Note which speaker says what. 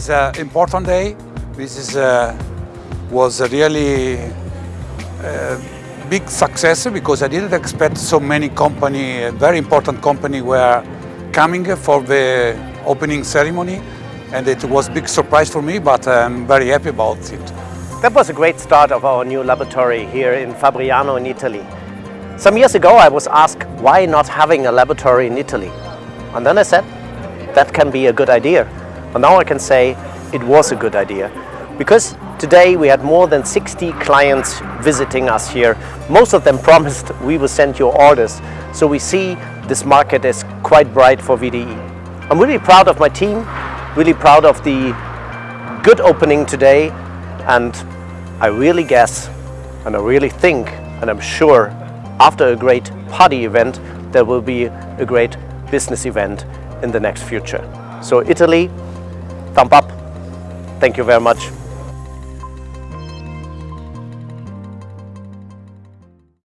Speaker 1: is an important day. This is uh, was a really a big success because I didn't expect so many company, very important company were coming for the opening ceremony and it was a big surprise for me but I'm very happy about it.
Speaker 2: That was a great start of our new laboratory here in Fabriano in Italy. Some years ago I was asked why not having a laboratory in Italy and then I said that can be a good idea. And now I can say it was a good idea because today we had more than 60 clients visiting us here. Most of them promised we will send you orders. So we see this market is quite bright for VDE. I'm really proud of my team, really proud of the good opening today and I really guess and I really think and I'm sure after a great party event there will be a great business event in the next future. So Italy, thumb up. Thank you very much.